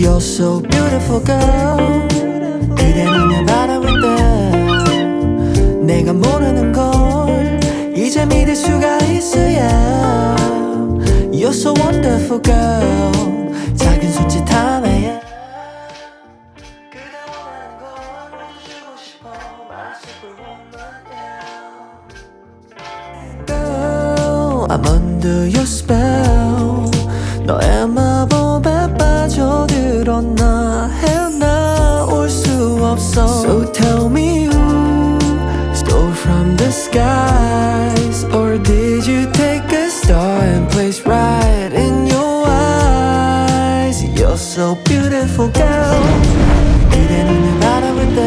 You're so beautiful girl 그대 눈에 바라볼 때 내가 모르는 걸 이제 믿을 수가 있어야 You're so wonderful girl 작은 손짓 하나에 그대 원하는 걸 주고 싶어 말씀을 원하냐 Girl I'm under your spell is right in your eyes You're so beautiful girl 그대 눈을 바라볼 때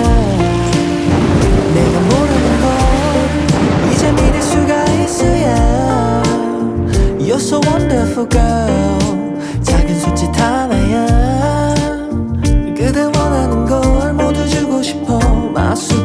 내가 모르는 걸 이제 믿을 수가 있어야 You're so wonderful girl 작은 손짓 하나야 그대 원하는 걸 모두 주고 싶어 마수